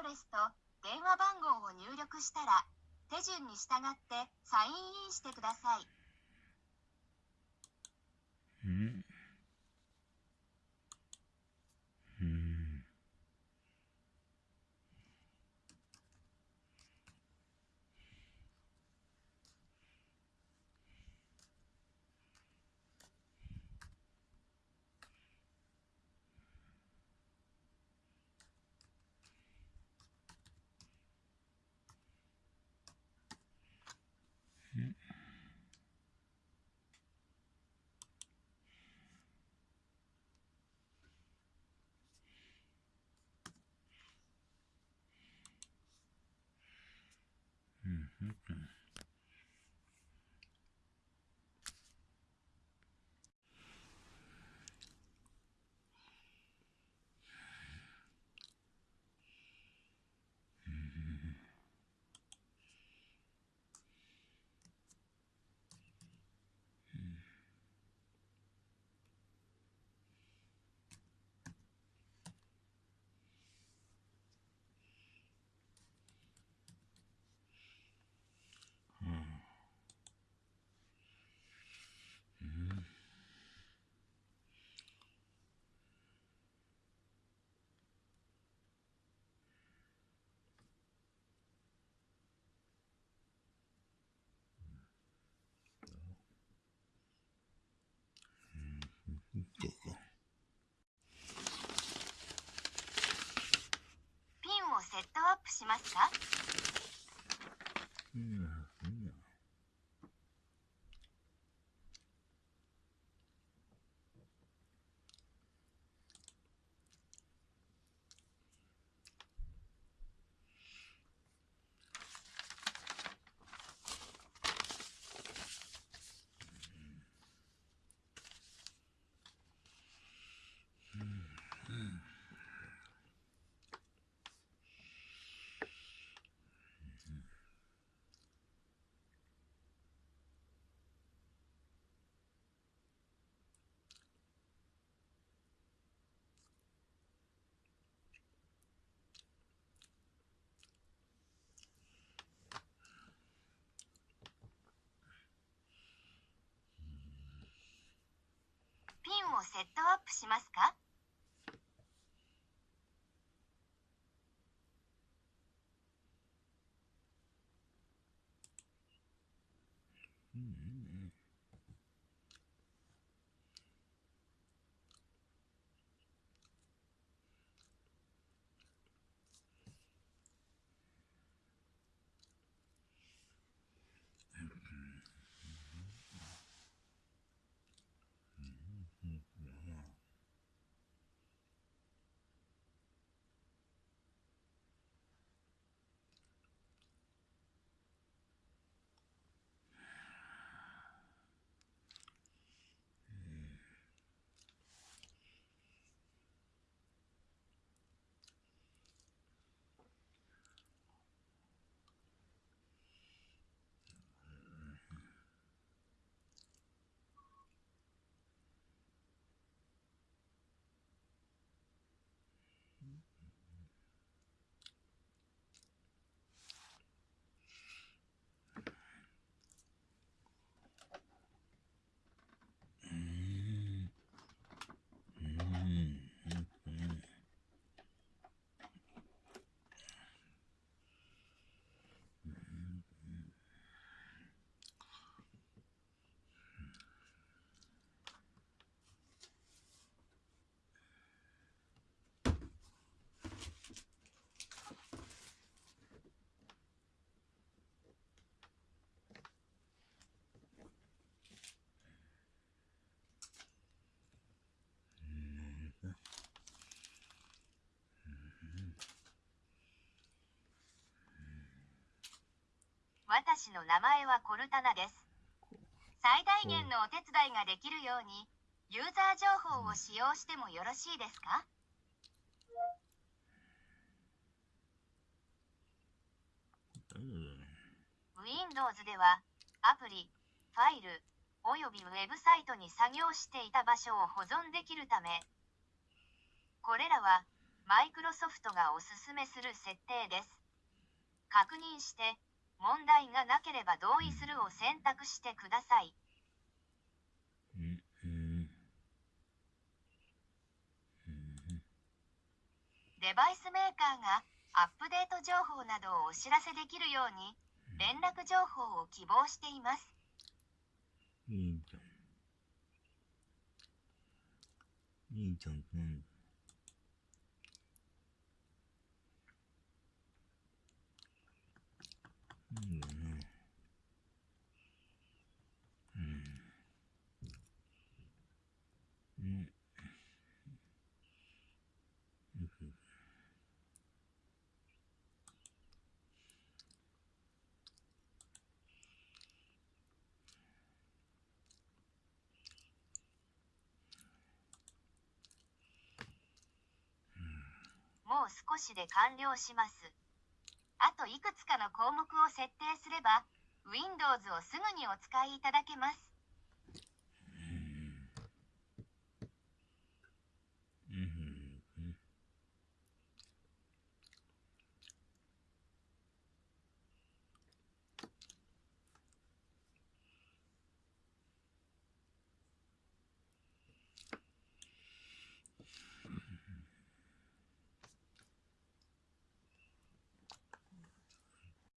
ドレスと電話番号を入力したら、手順に従ってサインインしてください。うん。うん。うしますか？うん。ピンをセットアップしますか？うん。うん。私の名前はコルタナです。最大限のお手伝いができるように、ユーザー情報を使用してもよろしいですか？うん Windows ではアプリ、ファイル、およびウェブサイトに作業していた場所を保存できるため、これらはマイクロソフトがおすすめする設定です。確認して、問題がなければ同意するを選択してください。デバイスメーカーがアップデート情報などをお知らせできるように連絡情報を希望しています。いいじゃん。いいじゃん。な。ん。もう少しで完了します。あといくつかの項目を設定すれば、Windows をすぐにお使いいただけます。